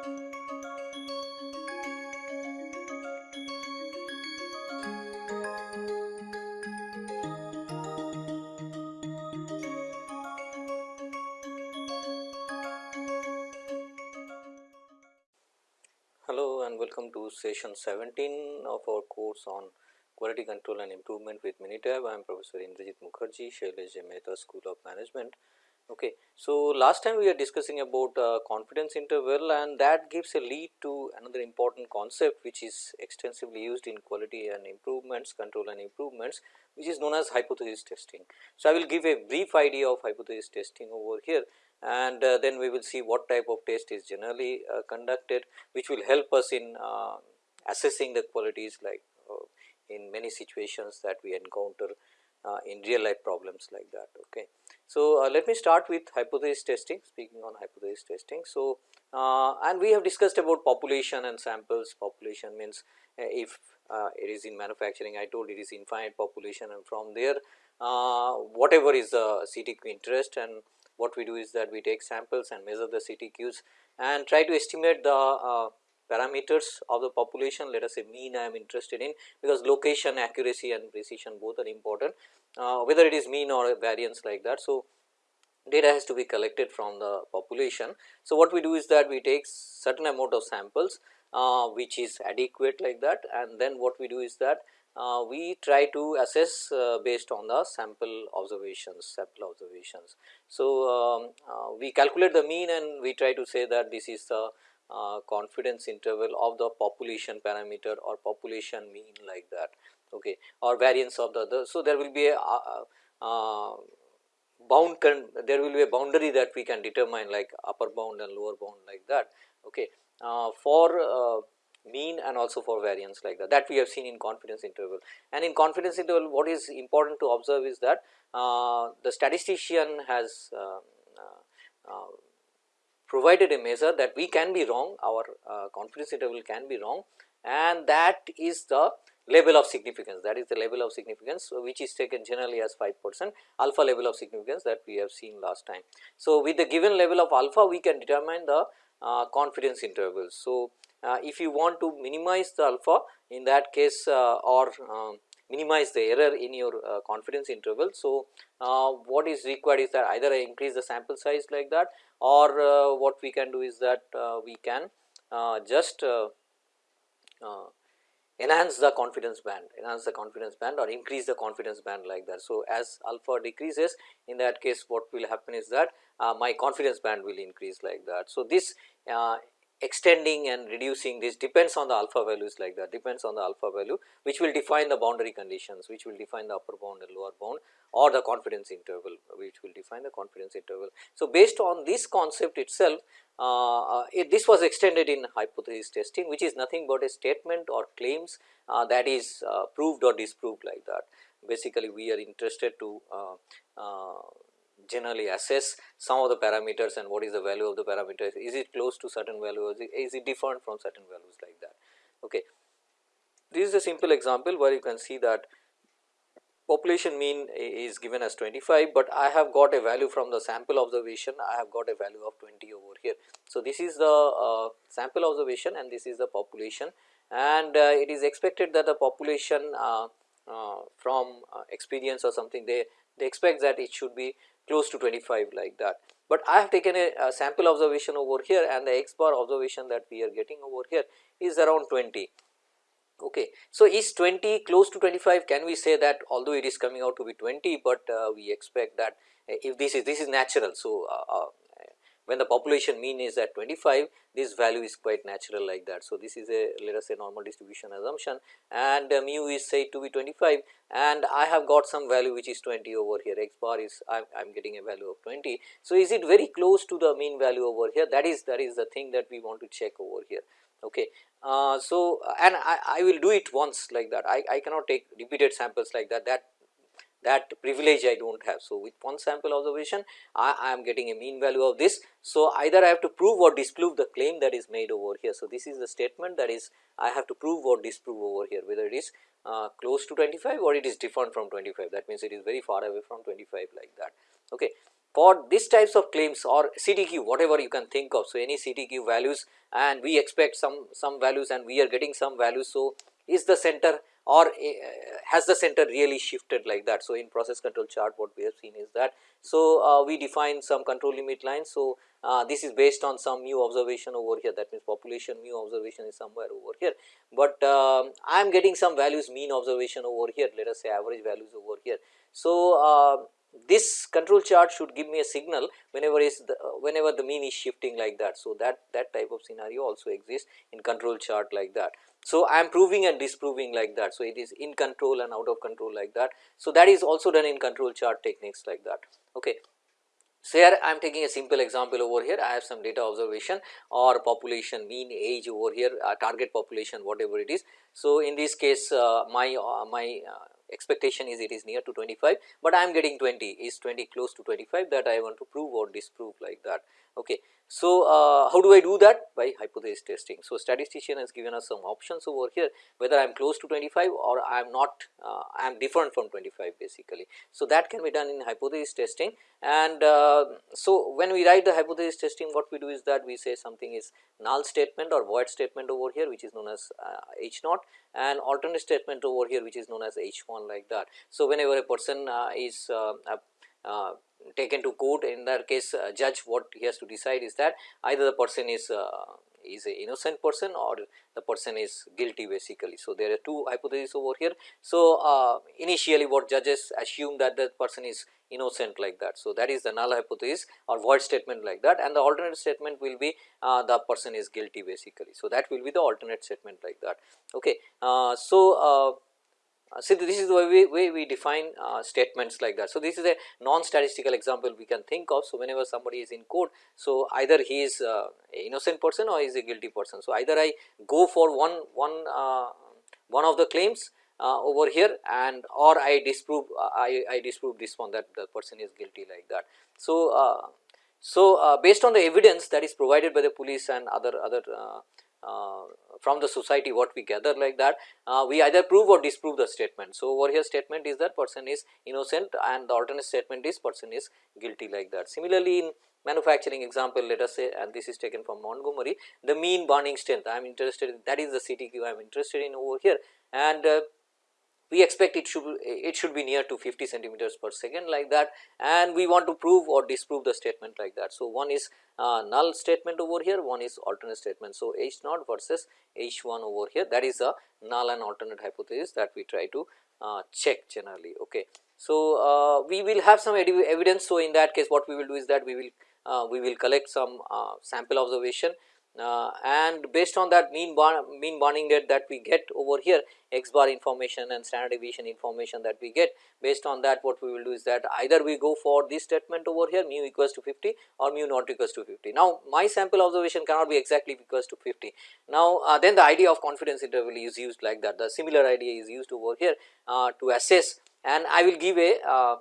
Hello and welcome to session 17 of our course on quality control and improvement with Minitab. I am Professor Indrajit Mukherjee, Shailesh Mehta School of Management. Okay. So, last time we are discussing about uh, confidence interval and that gives a lead to another important concept which is extensively used in quality and improvements, control and improvements which is known as hypothesis testing. So, I will give a brief idea of hypothesis testing over here and uh, then we will see what type of test is generally uh, conducted which will help us in uh, assessing the qualities like uh, in many situations that we encounter uh, in real life problems like that. Okay. So, uh, let me start with hypothesis testing speaking on hypothesis testing. So, and we have discussed about population and samples population means if it is in manufacturing I told it is infinite population and from there whatever is the CTQ interest and what we do is that we take samples and measure the CTQs and try to estimate the uh, parameters of the population let us say mean I am interested in because location accuracy and precision both are important uh, whether it is mean or variance like that. So, data has to be collected from the population. So, what we do is that we take certain amount of samples uh, which is adequate like that and then what we do is that uh, we try to assess uh, based on the sample observations sample observations. So, um, uh, we calculate the mean and we try to say that this is the uh, confidence interval of the population parameter or population mean like that okay or variance of the other. So, there will be a uh, uh, bound there will be a boundary that we can determine like upper bound and lower bound like that okay for mean and also for variance like that that we have seen in confidence interval and in confidence interval what is important to observe is that uh, the statistician has uh, uh, uh provided a measure that we can be wrong our uh, confidence interval can be wrong and that is the level of significance that is the level of significance which is taken generally as 5 percent alpha level of significance that we have seen last time. So, with the given level of alpha we can determine the uh, confidence intervals. So, uh, if you want to minimize the alpha in that case uh, or um, minimize the error in your uh, confidence interval. So, uh, what is required is that either I increase the sample size like that or uh, what we can do is that uh, we can just enhance the confidence band, enhance the confidence band or increase the confidence band like that. So, as alpha decreases in that case what will happen is that my confidence band will increase like that. So, this extending and reducing this depends on the alpha values like that depends on the alpha value which will define the boundary conditions which will define the upper bound and lower bound or the confidence interval which will define the confidence interval. So, based on this concept itself uh, it, this was extended in hypothesis testing which is nothing but a statement or claims uh, that is uh, proved or disproved like that. Basically we are interested to uh, uh, generally assess some of the parameters and what is the value of the parameters, is it close to certain values, is it different from certain values like that. Okay. This is a simple example where you can see that population mean is given as 25, but I have got a value from the sample observation, I have got a value of 20 over here. So, this is the uh, sample observation and this is the population and uh, it is expected that the population uh, uh from uh, experience or something they, they expect that it should be close to 25 like that. But I have taken a, a, sample observation over here and the x bar observation that we are getting over here is around 20. Okay. So, is 20 close to 25 can we say that although it is coming out to be 20, but uh, we expect that uh, if this is this is natural. So, uh, uh when the population mean is at 25 this value is quite natural like that. So, this is a let us say normal distribution assumption and uh, mu is said to be 25 and I have got some value which is 20 over here x bar is I am getting a value of 20. So, is it very close to the mean value over here that is that is the thing that we want to check over here. Okay. Uh, so, and I, I will do it once like that I, I cannot take repeated samples like that that that privilege I do not have. So, with one sample observation I, I, am getting a mean value of this. So, either I have to prove or disprove the claim that is made over here. So, this is the statement that is I have to prove or disprove over here whether it is uh, close to 25 or it is different from 25 that means it is very far away from 25 like that. Okay. for this types of claims or CTQ whatever you can think of. So, any CTQ values and we expect some some values and we are getting some values. So, is the center or uh, has the center really shifted like that. So, in process control chart what we have seen is that. So, uh, we define some control limit lines. So, uh, this is based on some mu observation over here that means population mu observation is somewhere over here, but um, I am getting some values mean observation over here let us say average values over here. So, uh, this control chart should give me a signal whenever is the whenever the mean is shifting like that. So, that that type of scenario also exists in control chart like that. So, I am proving and disproving like that. So, it is in control and out of control like that. So, that is also done in control chart techniques like that. Okay. So, here I am taking a simple example over here I have some data observation or population mean age over here uh, target population whatever it is. So, in this case uh, my uh, my uh, expectation is it is near to 25, but I am getting 20 is 20 close to 25 that I want to prove or disprove like that. Okay. So, uh, how do I do that? By hypothesis testing. So, statistician has given us some options over here whether I am close to 25 or I am not uh, I am different from 25 basically. So, that can be done in hypothesis testing and uh, so when we write the hypothesis testing what we do is that we say something is null statement or void statement over here which is known as uh, H naught and alternate statement over here which is known as H 1 like that. So, whenever a person uh, is uh, taken to court in that case uh, judge what he has to decide is that either the person is uh, is a innocent person or the person is guilty basically. So, there are two hypotheses over here. So, uh, initially what judges assume that the person is innocent like that. So, that is the null hypothesis or void statement like that and the alternate statement will be uh, the person is guilty basically. So, that will be the alternate statement like that. Okay. Uh, so, uh, so, this is the way, way we define uh, statements like that. So, this is a non-statistical example we can think of. So, whenever somebody is in court, so either he is uh, innocent person or he is a guilty person. So, either I go for one one uh, one of the claims uh, over here and or I disprove uh, I, I disprove this one that the person is guilty like that. So, so based on the evidence that is provided by the police and other other uh, from the society what we gather like that uh, we either prove or disprove the statement. So, over here statement is that person is innocent and the alternate statement is person is guilty like that. Similarly, in manufacturing example let us say and this is taken from Montgomery the mean burning strength I am interested in that is the CTQ I am interested in over here and uh, we expect it should it should be near to 50 centimeters per second like that and we want to prove or disprove the statement like that. So, one is uh, null statement over here one is alternate statement. So, H naught versus H 1 over here that is a null and alternate hypothesis that we try to uh, check generally. Okay. So, uh, we will have some evidence. So, in that case what we will do is that we will uh, we will collect some uh, sample observation uh, and based on that mean bar, mean burning rate that we get over here x bar information and standard deviation information that we get based on that what we will do is that either we go for this statement over here mu equals to 50 or mu not equals to 50. Now, my sample observation cannot be exactly equals to 50. Now, uh, then the idea of confidence interval is used like that the similar idea is used over here uh, to assess and I will give a uh,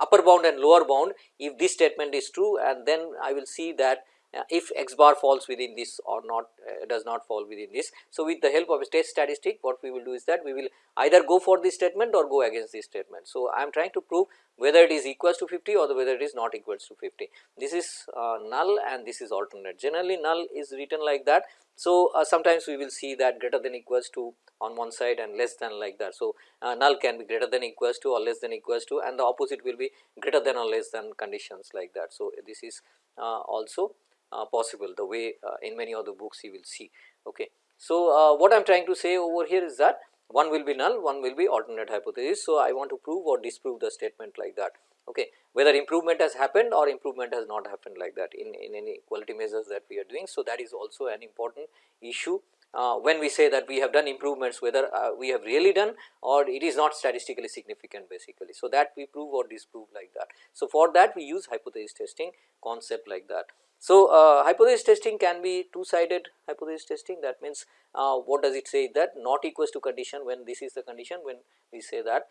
upper bound and lower bound if this statement is true and then I will see that if x bar falls within this or not uh, does not fall within this. So, with the help of a test statistic what we will do is that we will either go for this statement or go against this statement. So, I am trying to prove whether it is equals to 50 or whether it is not equals to 50. This is uh, null and this is alternate generally null is written like that. So, uh, sometimes we will see that greater than equals to on one side and less than like that. So, uh, null can be greater than equals to or less than equals to and the opposite will be greater than or less than conditions like that. So, this is uh, also uh, possible the way uh, in many other books you will see. Okay. So, uh, what I am trying to say over here is that one will be null, one will be alternate hypothesis. So, I want to prove or disprove the statement like that. Okay. Whether improvement has happened or improvement has not happened like that in, in any quality measures that we are doing. So, that is also an important issue uh, when we say that we have done improvements whether uh, we have really done or it is not statistically significant basically. So, that we prove or disprove like that. So, for that we use hypothesis testing concept like that. So, uh, hypothesis testing can be two sided hypothesis testing that means uh, what does it say that not equals to condition when this is the condition when we say that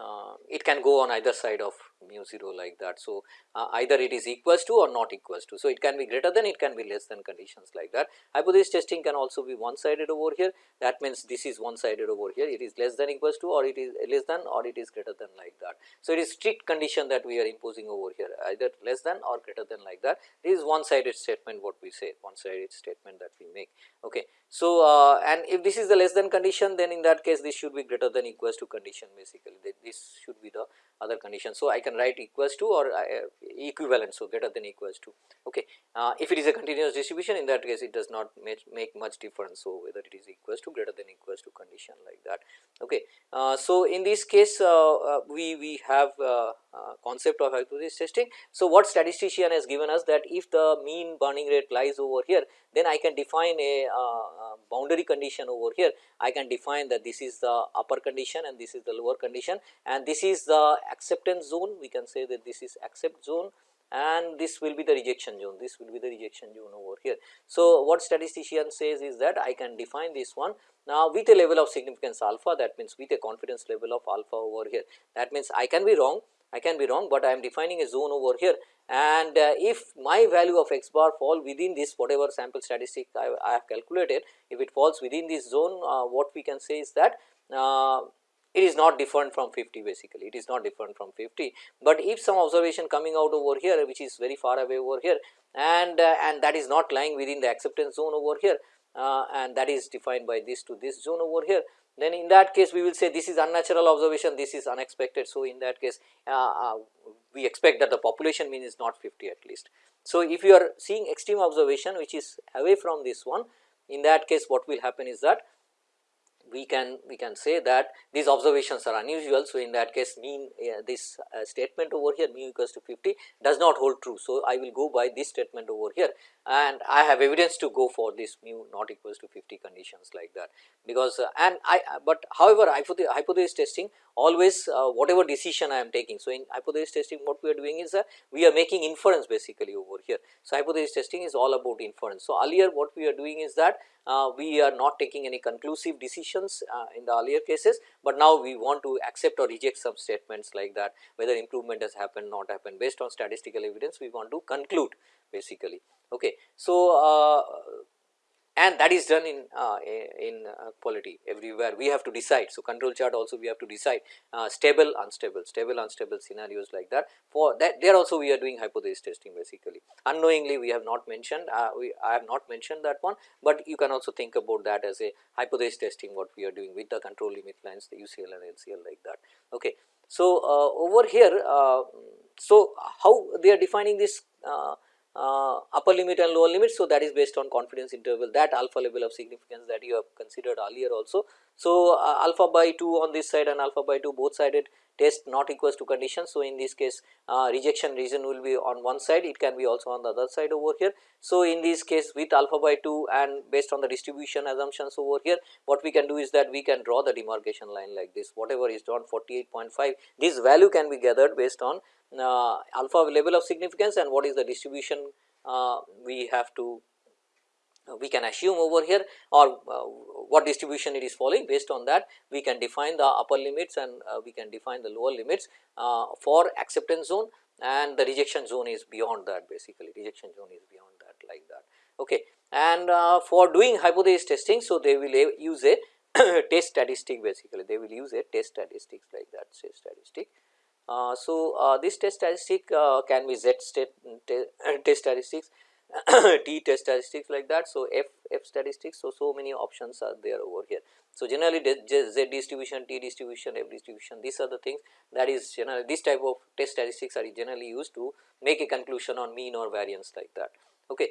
Uh, it can go on either side of mu 0 like that. So, uh, either it is equals to or not equals to. So, it can be greater than it can be less than conditions like that. Hypothesis testing can also be one sided over here that means this is one sided over here it is less than equals to or it is less than or it is greater than like that. So, it is strict condition that we are imposing over here either less than or greater than like that this is one sided statement what we say one sided statement that we make. Okay. So, uh, and if this is the less than condition then in that case this should be greater than equals to condition basically this should be the other condition. So, I can write equals to or uh, equivalent. So, greater than equals to okay. Uh, if it is a continuous distribution in that case it does not make, make much difference. So, whether it is equals to greater than equals to condition like that. Okay. Uh, so, in this case we, we have uh, concept of hypothesis testing. So, what statistician has given us that if the mean burning rate lies over here then I can define a uh, uh, boundary condition over here. I can define that this is the upper condition and this is the lower condition. And this is the acceptance zone. We can say that this is accept zone. And this will be the rejection zone. This will be the rejection zone over here. So, what statistician says is that I can define this one now with a level of significance alpha. That means with a confidence level of alpha over here. That means I can be wrong I can be wrong, but I am defining a zone over here. And uh, if my value of x bar fall within this whatever sample statistic I, I have calculated if it falls within this zone uh, what we can say is that uh, it is not different from 50 basically. It is not different from 50, but if some observation coming out over here which is very far away over here and uh, and that is not lying within the acceptance zone over here uh, and that is defined by this to this zone over here then in that case we will say this is unnatural observation this is unexpected. So, in that case uh, uh, we expect that the population mean is not 50 at least. So, if you are seeing extreme observation which is away from this one in that case what will happen is that we can we can say that these observations are unusual. So, in that case mean uh, this uh, statement over here mu equals to 50 does not hold true. So, I will go by this statement over here and I have evidence to go for this mu not equals to 50 conditions like that because uh, and I but however hypothesis testing always uh, whatever decision I am taking. So, in hypothesis testing what we are doing is uh, we are making inference basically over here. So, hypothesis testing is all about inference. So, earlier what we are doing is that uh, we are not taking any conclusive decisions uh, in the earlier cases, but now we want to accept or reject some statements like that whether improvement has happened not happened based on statistical evidence we want to conclude basically. Okay. So, uh, and that is done in uh, in uh, quality everywhere we have to decide. So, control chart also we have to decide uh, stable unstable stable unstable scenarios like that for that there also we are doing hypothesis testing basically unknowingly we have not mentioned uh, we I have not mentioned that one, but you can also think about that as a hypothesis testing what we are doing with the control limit lines the UCL and LCL like that. Okay. So, uh, over here so how they are defining this uh, upper limit and lower limit. So, that is based on confidence interval that alpha level of significance that you have considered earlier also. So, uh, alpha by 2 on this side and alpha by 2 both sided test not equals to condition. So, in this case uh, rejection region will be on one side it can be also on the other side over here. So, in this case with alpha by 2 and based on the distribution assumptions over here what we can do is that we can draw the demarcation line like this whatever is drawn 48.5 this value can be gathered based on alpha level of significance and what is the distribution uh, we have to uh, we can assume over here or what distribution it is following based on that we can define the upper limits and we can define the lower limits for acceptance zone and the rejection zone is beyond that basically rejection zone is beyond that like that. Okay. And uh, for doing hypothesis testing, so they will use a test statistic basically, they will use a test statistics like that say statistic uh, so, uh, this test statistic uh, can be Z state test statistics, T test statistics like that. So, F F statistics. So, so many options are there over here. So, generally Z distribution, T distribution, F distribution these are the things that is generally this type of test statistics are generally used to make a conclusion on mean or variance like that. Okay.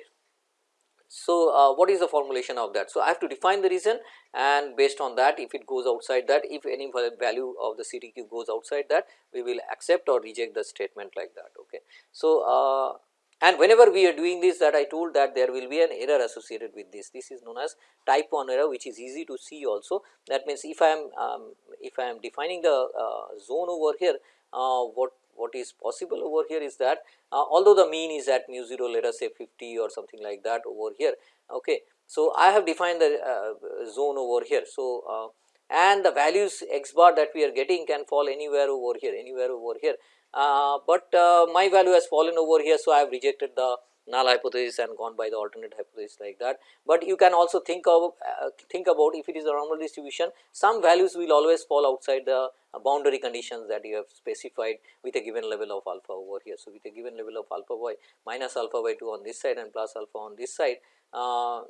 So, uh, what is the formulation of that? So, I have to define the reason and based on that if it goes outside that if any value of the CTQ goes outside that we will accept or reject the statement like that. Okay. So, uh, and whenever we are doing this that I told that there will be an error associated with this. This is known as type 1 error which is easy to see also. That means, if I am um, if I am defining the uh, zone over here uh, what what is possible over here is that uh, although the mean is at mu 0 let us say 50 or something like that over here. Okay. So, I have defined the uh, zone over here. So, uh, and the values x bar that we are getting can fall anywhere over here anywhere over here uh, but uh, my value has fallen over here. So, I have rejected the null hypothesis and gone by the alternate hypothesis like that. But you can also think of uh, think about if it is a normal distribution some values will always fall outside the boundary conditions that you have specified with a given level of alpha over here. So, with a given level of alpha y minus alpha by 2 on this side and plus alpha on this side uh,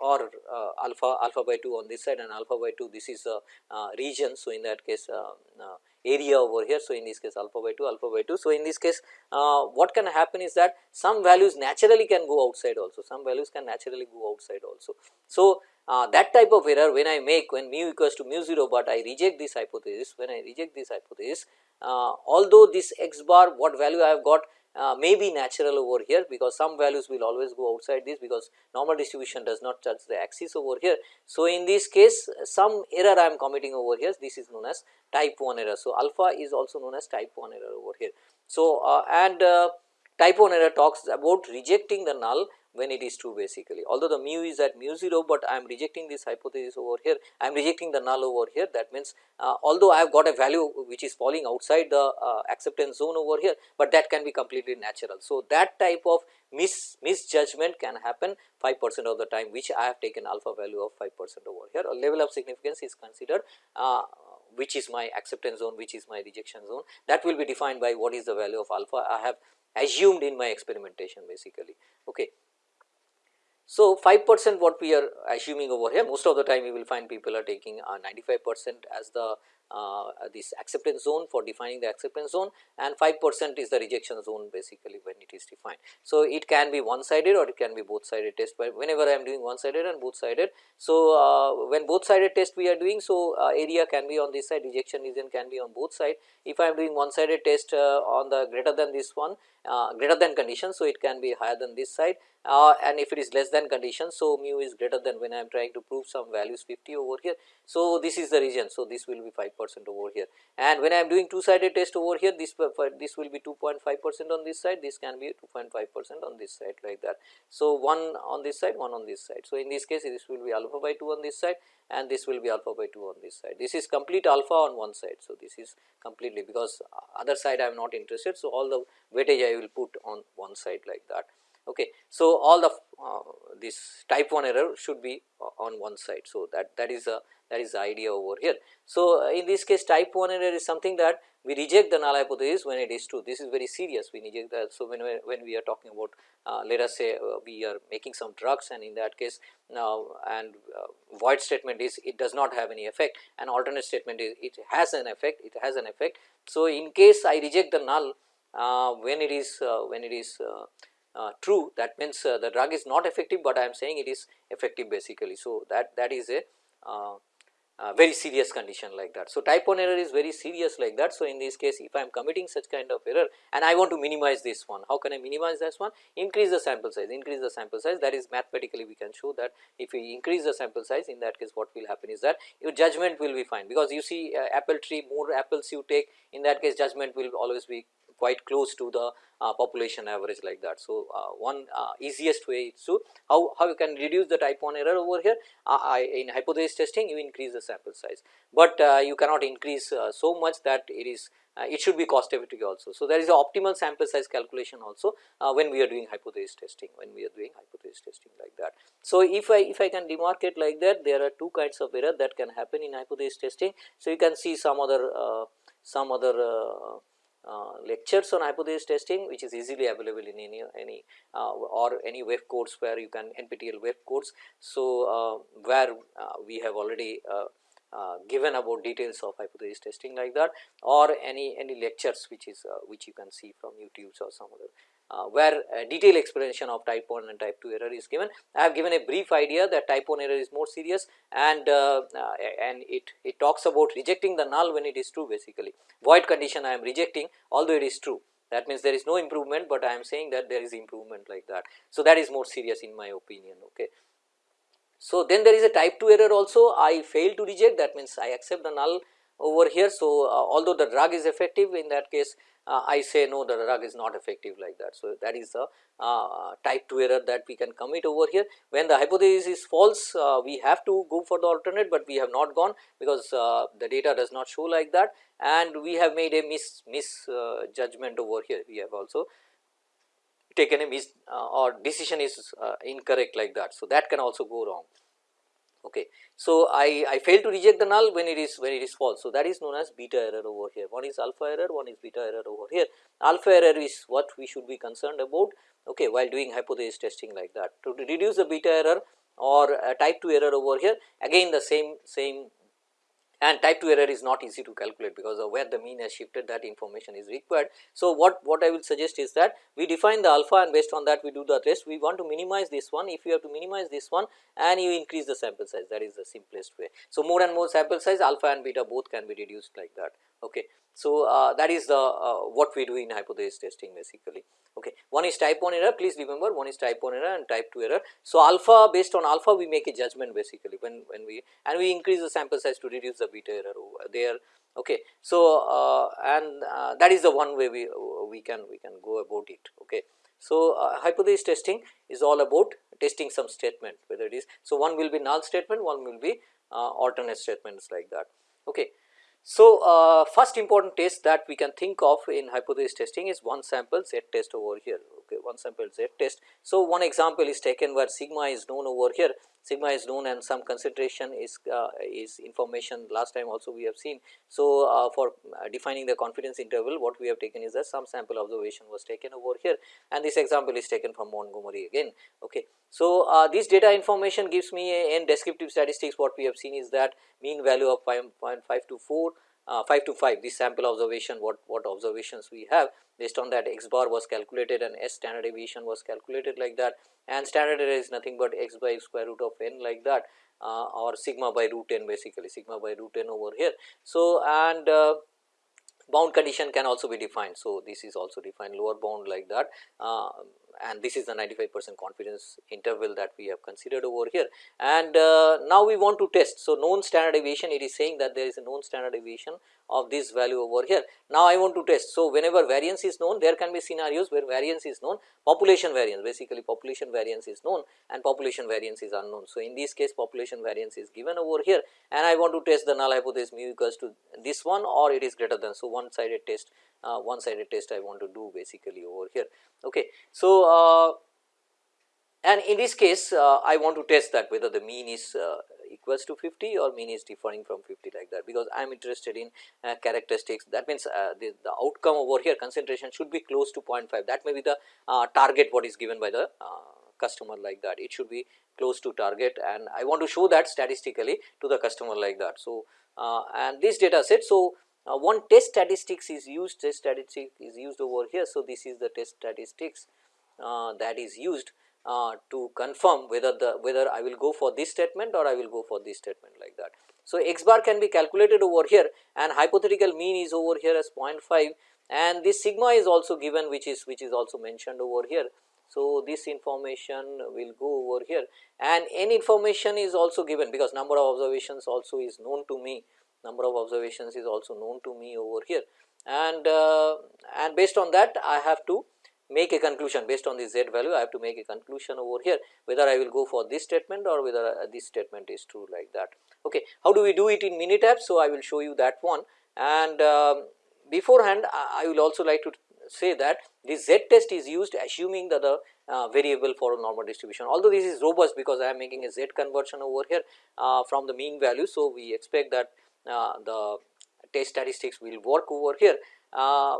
or uh, alpha alpha by 2 on this side and alpha by 2 this is a uh, region. So, in that case uh, uh, area over here. So, in this case alpha by 2 alpha by 2. So, in this case uh, what can happen is that some values naturally can go outside also some values can naturally go outside also. So, uh, that type of error when I make when mu equals to mu 0, but I reject this hypothesis when I reject this hypothesis uh, although this x bar what value I have got uh, may be natural over here because some values will always go outside this because normal distribution does not touch the axis over here. So, in this case some error I am committing over here this is known as type 1 error. So, alpha is also known as type 1 error over here. So, uh, and uh, type 1 error talks about rejecting the null when it is true basically. Although the mu is at mu 0, but I am rejecting this hypothesis over here, I am rejecting the null over here that means uh, although I have got a value which is falling outside the uh, acceptance zone over here, but that can be completely natural. So, that type of mis misjudgment can happen 5 percent of the time which I have taken alpha value of 5 percent over here a level of significance is considered uh, which is my acceptance zone which is my rejection zone that will be defined by what is the value of alpha I have assumed in my experimentation basically. Okay. So, 5 percent what we are assuming over here most of the time you will find people are taking uh, 95 percent as the uh, this acceptance zone for defining the acceptance zone and 5 percent is the rejection zone basically when it is defined. So, it can be one sided or it can be both sided test but whenever I am doing one sided and both sided. So, uh, when both sided test we are doing so uh, area can be on this side rejection region can be on both side. If I am doing one sided test uh, on the greater than this one uh, greater than condition. So, it can be higher than this side uh, and if it is less than condition. So, mu is greater than when I am trying to prove some values 50 over here. So, this is the region. So, this will be 5 percent over here and when I am doing two sided test over here this this will be 2.5 percent on this side this can be 2.5 percent on this side like that. So, one on this side one on this side. So, in this case this will be alpha by 2 on this side and this will be alpha by 2 on this side. This is complete alpha on one side. So, this is completely because other side I am not interested. So, all the weightage I will put on one side like that. Okay. So, all the uh, this type 1 error should be uh, on one side. So, that that is a that is the idea over here. So, uh, in this case type 1 error is something that we reject the null hypothesis when it is true. This is very serious we reject that. So, when we, when we are talking about uh, let us say uh, we are making some drugs and in that case now and uh, void statement is it does not have any effect and alternate statement is it has an effect it has an effect. So, in case I reject the null uh, when it is when it is true that means the drug is not effective, but I am saying it is effective basically. So, that that is a uh, very serious condition like that. So, type 1 error is very serious like that. So, in this case if I am committing such kind of error and I want to minimize this one, how can I minimize this one? Increase the sample size, increase the sample size that is mathematically we can show that if we increase the sample size in that case what will happen is that your judgment will be fine because you see uh, apple tree more apples you take in that case judgment will always be quite close to the uh, population average like that. So, uh, one uh, easiest way is to how, how you can reduce the type 1 error over here I, in hypothesis testing you increase the sample size, but you cannot increase so much that it is uh, it should be cost effective also. So, there is a optimal sample size calculation also uh, when we are doing hypothesis testing, when we are doing hypothesis testing like that. So, if I if I can demarcate like that there are two kinds of error that can happen in hypothesis testing. So, you can see some other uh, some other uh, lectures on hypothesis testing which is easily available in any any uh, or any web course where you can NPTEL web course. So, uh, where uh, we have already uh, given about details of hypothesis testing like that or any any lectures which is which you can see from YouTube or some other uh, where a detailed explanation of type 1 and type 2 error is given. I have given a brief idea that type 1 error is more serious and uh, uh, and it, it talks about rejecting the null when it is true basically. Void condition I am rejecting although it is true that means there is no improvement, but I am saying that there is improvement like that. So, that is more serious in my opinion. Okay. So, then there is a type 2 error also I fail to reject that means I accept the null over here. So, although the drug is effective in that case uh, I say no the drug is not effective like that. So, that is the uh, type 2 error that we can commit over here. When the hypothesis is false uh, we have to go for the alternate, but we have not gone because uh, the data does not show like that and we have made a mis, mis uh, judgment over here. We have also taken a mis uh, or decision is incorrect like that. So, that can also go wrong. Okay. So, I, I fail to reject the null when it is when it is false. So, that is known as beta error over here. One is alpha error, one is beta error over here. Alpha error is what we should be concerned about okay, while doing hypothesis testing like that. To reduce the beta error or type 2 error over here again the same same and type 2 error is not easy to calculate because of where the mean has shifted that information is required. So, what, what I will suggest is that we define the alpha and based on that we do the rest we want to minimize this one if you have to minimize this one and you increase the sample size that is the simplest way. So, more and more sample size alpha and beta both can be reduced like that. Okay. So, uh, that is the uh, what we do in hypothesis testing basically. Okay. One is type 1 error please remember one is type 1 error and type 2 error. So, alpha based on alpha we make a judgment basically when, when we and we increase the sample size to reduce the beta error over there. Okay. So, uh, and uh, that is the one way we, we can we can go about it. Okay. So, uh, hypothesis testing is all about testing some statement whether it is. So, one will be null statement one will be uh, alternate statements like that. Okay. So, uh, first important test that we can think of in hypothesis testing is one sample z test over here, okay, one sample z test. So, one example is taken where sigma is known over here, sigma is known and some concentration is uh, is information last time also we have seen. So, uh, for uh, defining the confidence interval what we have taken is that some sample observation was taken over here and this example is taken from Montgomery again. Okay. So, uh, this data information gives me a, in descriptive statistics what we have seen is that mean value of 5.524 uh, 5 to 5 this sample observation what what observations we have based on that x bar was calculated and s standard deviation was calculated like that and standard error is nothing but x by square root of n like that uh, or sigma by root n basically sigma by root n over here. So, and uh, bound condition can also be defined. So, this is also defined lower bound like that uh, and this is the 95 percent confidence interval that we have considered over here. And uh, now we want to test. So, known standard deviation it is saying that there is a known standard deviation of this value over here. Now, I want to test. So, whenever variance is known there can be scenarios where variance is known population variance basically population variance is known and population variance is unknown. So, in this case population variance is given over here and I want to test the null hypothesis mu equals to this one or it is greater than. So, one sided test uh, one sided test I want to do basically over here. Okay. So, uh, and in this case uh, I want to test that whether the mean is uh, equals to 50 or mean is differing from 50 like that because I am interested in uh, characteristics that means uh, the, the outcome over here concentration should be close to 0.5 that may be the uh, target what is given by the customer like that it should be close to target and I want to show that statistically to the customer like that. So, and this data set so one test statistics is used test statistics is used over here. So, this is the test statistics that is used uh, to confirm whether the whether I will go for this statement or I will go for this statement like that. So, x bar can be calculated over here and hypothetical mean is over here as 0.5 and this sigma is also given which is which is also mentioned over here. So, this information will go over here and n information is also given because number of observations also is known to me number of observations is also known to me over here and uh, and based on that I have to make a conclusion based on this z value I have to make a conclusion over here whether I will go for this statement or whether uh, this statement is true like that. Okay. How do we do it in Minitab? So, I will show you that one and um, beforehand I will also like to say that this z test is used assuming that the uh, variable for a normal distribution although this is robust because I am making a z conversion over here uh, from the mean value. So, we expect that uh, the test statistics will work over here uh,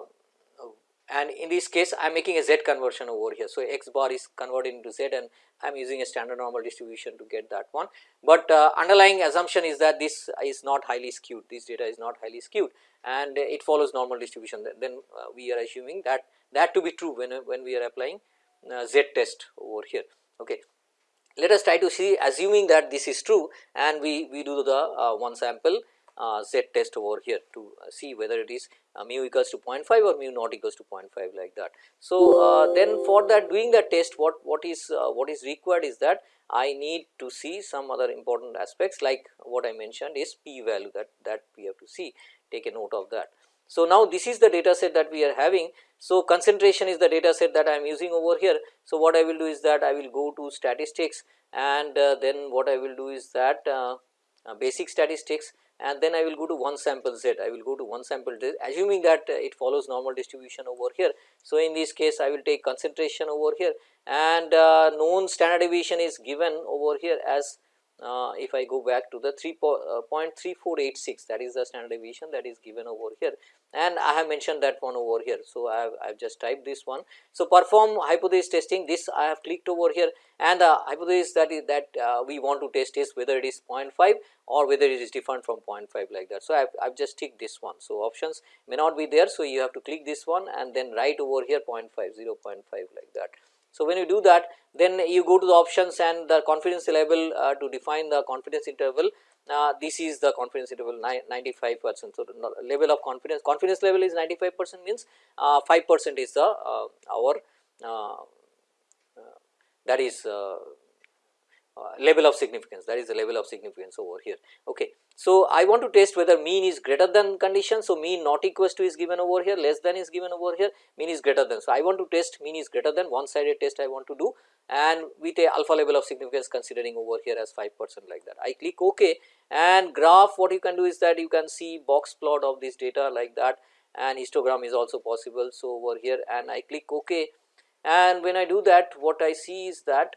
and in this case I am making a z conversion over here. So, x bar is converted into z and I am using a standard normal distribution to get that one, but uh, underlying assumption is that this is not highly skewed this data is not highly skewed and it follows normal distribution then uh, we are assuming that that to be true when, when we are applying uh, z test over here. Okay. Let us try to see assuming that this is true and we, we do the uh, one sample uh, z test over here to uh, see whether it is uh, mu equals to 0.5 or mu not equals to 0.5 like that. So, uh, then for that doing the test what what is uh, what is required is that I need to see some other important aspects like what I mentioned is p value that that we have to see take a note of that. So, now this is the data set that we are having. So, concentration is the data set that I am using over here. So, what I will do is that I will go to statistics and uh, then what I will do is that basic statistics and then I will go to one sample z, I will go to one sample z assuming that uh, it follows normal distribution over here. So, in this case I will take concentration over here. And uh, known standard deviation is given over here as uh, if I go back to the 3.3486 uh, that is the standard deviation that is given over here and I have mentioned that one over here. So, I have, I have just typed this one. So, perform hypothesis testing this I have clicked over here and the hypothesis that is that uh, we want to test is whether it is 0.5 or whether it is different from 0.5 like that. So, I have, I have just ticked this one. So, options may not be there. So, you have to click this one and then write over here 0 0.5, 0 0.5 like that. So, when you do that then you go to the options and the confidence level uh, to define the confidence interval uh, this is the confidence interval 95 percent. So, level of confidence confidence level is 95 percent means uh, 5 percent is the uh, our uh, that is level of significance that is the level of significance over here. Okay. So, I want to test whether mean is greater than condition. So, mean not equals to is given over here less than is given over here mean is greater than. So, I want to test mean is greater than one sided test I want to do and with a alpha level of significance considering over here as 5 percent like that. I click ok and graph what you can do is that you can see box plot of this data like that and histogram is also possible. So, over here and I click ok and when I do that what I see is that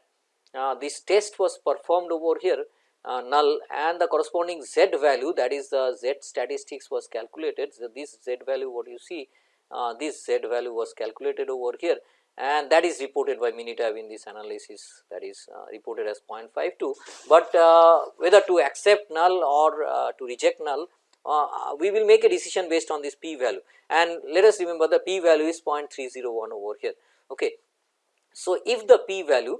this test was performed over here uh, null and the corresponding z value that is the z statistics was calculated. So, this z value what you see uh, this z value was calculated over here and that is reported by Minitab in this analysis that is uh, reported as 0.52, but uh, whether to accept null or uh, to reject null uh, we will make a decision based on this p value and let us remember the p value is 0.301 over here. Okay. So, if the p value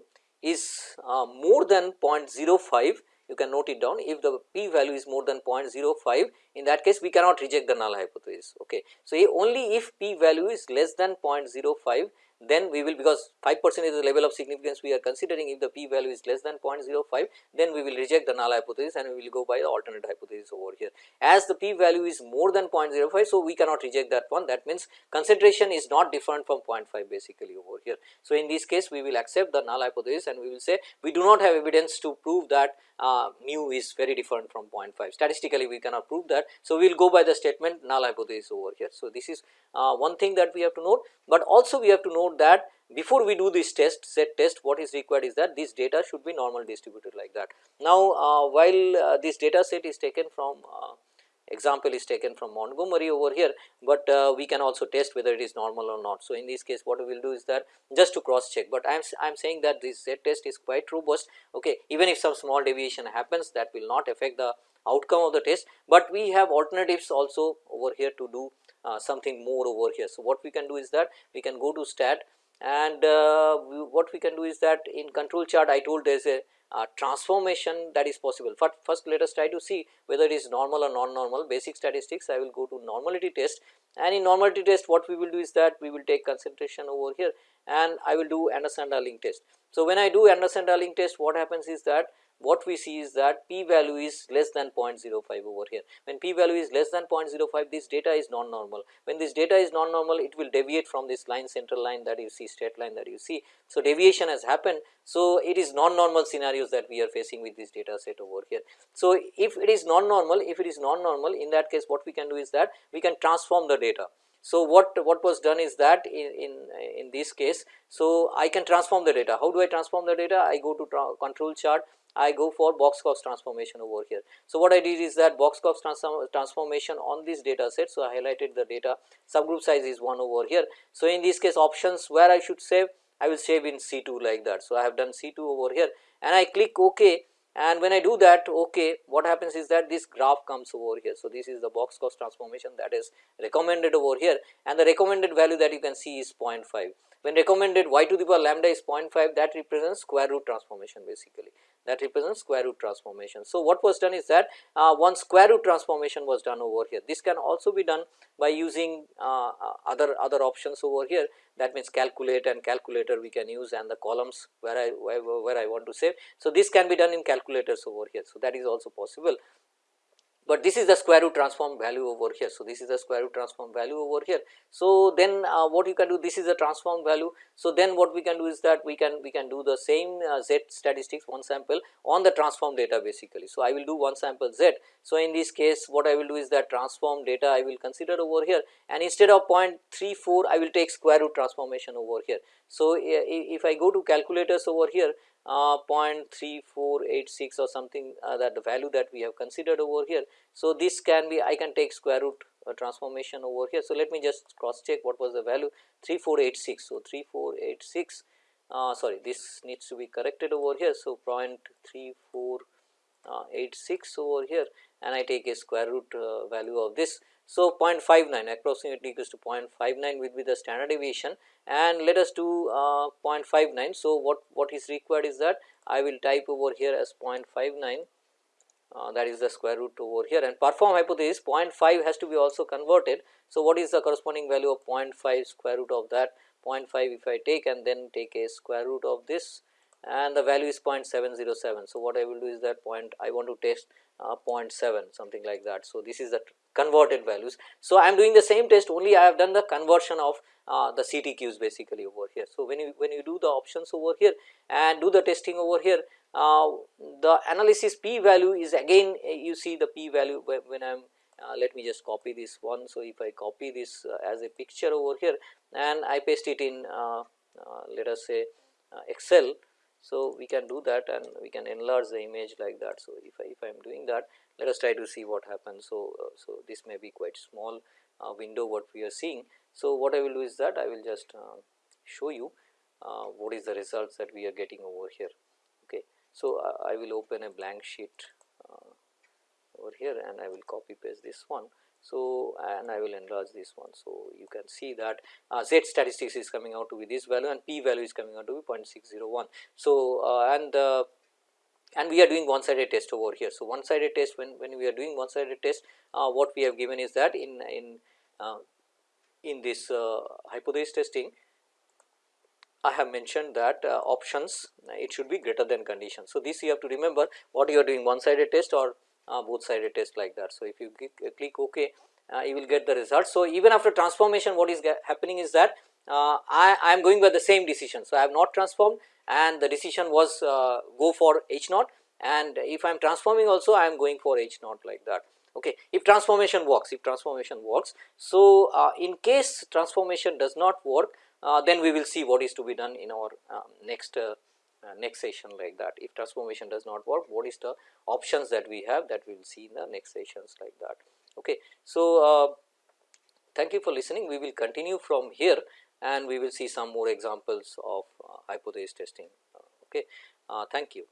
is uh, more than 0.05 you can note it down if the p value is more than 0.05 in that case we cannot reject the null hypothesis. Okay. So, only if p value is less than 0.05 then we will because 5 percent is the level of significance we are considering if the p value is less than 0.05 then we will reject the null hypothesis and we will go by the alternate hypothesis over here. As the p value is more than 0.05 so we cannot reject that one that means concentration is not different from 0.5 basically over here. So, in this case we will accept the null hypothesis and we will say we do not have evidence to prove that uh, mu is very different from 0.5 statistically we cannot prove that. So, we will go by the statement null hypothesis over here. So, this is uh, one thing that we have to note, but also we have to note that before we do this test z test what is required is that this data should be normal distributed like that. Now, uh, while uh, this data set is taken from uh, example is taken from Montgomery over here, but uh, we can also test whether it is normal or not. So, in this case what we will do is that just to cross check, but I am I am saying that this Z test is quite robust okay even if some small deviation happens that will not affect the outcome of the test, but we have alternatives also over here to do uh, something more over here. So, what we can do is that we can go to stat and uh, we, what we can do is that in control chart I told there is a uh, transformation that is possible. But first let us try to see whether it is normal or non-normal basic statistics I will go to normality test and in normality test what we will do is that we will take concentration over here and I will do Anderson-Darling test. So, when I do Anderson-Darling test what happens is that what we see is that p value is less than 0.05 over here. When p value is less than 0.05 this data is non-normal. When this data is non-normal it will deviate from this line central line that you see straight line that you see. So, deviation has happened. So, it is non-normal scenarios that we are facing with this data set over here. So, if it is non-normal if it is non-normal in that case what we can do is that we can transform the data. So, what, what was done is that in, in, in this case, so I can transform the data. How do I transform the data? I go to control chart, I go for Box Cox transformation over here. So, what I did is that Box Cox transform transformation on this data set. So, I highlighted the data subgroup size is 1 over here. So, in this case options where I should save I will save in C2 like that. So, I have done C2 over here and I click OK and when I do that okay what happens is that this graph comes over here. So, this is the Box Cox transformation that is recommended over here and the recommended value that you can see is 0.5. When recommended y to the power lambda is 0.5 that represents square root transformation basically that represents square root transformation. So, what was done is that uh, one square root transformation was done over here. This can also be done by using uh, uh, other other options over here that means calculate and calculator we can use and the columns where I where, where I want to save. So, this can be done in calculators over here. So, that is also possible but this is the square root transform value over here. So, this is the square root transform value over here. So, then uh, what you can do this is the transform value. So, then what we can do is that we can we can do the same uh, z statistics one sample on the transform data basically. So, I will do one sample z. So, in this case what I will do is that transform data I will consider over here and instead of 0.34 I will take square root transformation over here. So, if I go to calculators over here uh, 0.3486 or something uh, that the value that we have considered over here. So, this can be I can take square root uh, transformation over here. So, let me just cross check what was the value 3486. So, 3486 uh, sorry this needs to be corrected over here. So, 0.3486 over here and I take a square root uh, value of this. So, 0.59 approximately equals to 0.59 will be the standard deviation. And let us do uh, 0.59. So, what, what is required is that I will type over here as 0.59 uh, that is the square root over here. And perform hypothesis 0.5 has to be also converted. So, what is the corresponding value of 0.5 square root of that? 0.5 if I take and then take a square root of this and the value is 0.707. So, what I will do is that point I want to test uh, 0.7 something like that. So, this is the converted values. So, I am doing the same test only I have done the conversion of uh, the CTQs basically over here. So, when you when you do the options over here and do the testing over here uh, the analysis p value is again uh, you see the p value when I am uh, let me just copy this one. So, if I copy this uh, as a picture over here and I paste it in uh, let us say Excel. So, we can do that and we can enlarge the image like that. So, if I if I am doing that let us try to see what happens. So, so this may be quite small window what we are seeing so, what I will do is that I will just uh, show you uh, what is the results that we are getting over here. Okay. So, uh, I will open a blank sheet uh, over here and I will copy paste this one. So, and I will enlarge this one. So, you can see that uh, z statistics is coming out to be this value and p value is coming out to be 0.601. So, uh, and and we are doing one sided test over here. So, one sided test when, when we are doing one sided test what we have given is that in, in in this uh, hypothesis testing I have mentioned that uh, options it should be greater than condition. So, this you have to remember what you are doing one sided test or uh, both sided test like that. So, if you click, uh, ok uh, you will get the result. So, even after transformation what is happening is that uh, I, I am going by the same decision. So, I have not transformed and the decision was go for H naught and if I am transforming also I am going for H naught like that okay if transformation works if transformation works so uh, in case transformation does not work uh, then we will see what is to be done in our um, next uh, uh, next session like that. If transformation does not work what is the options that we have that we will see in the next sessions like that. Okay so uh, thank you for listening. We will continue from here and we will see some more examples of uh, hypothesis testing. Okay thank you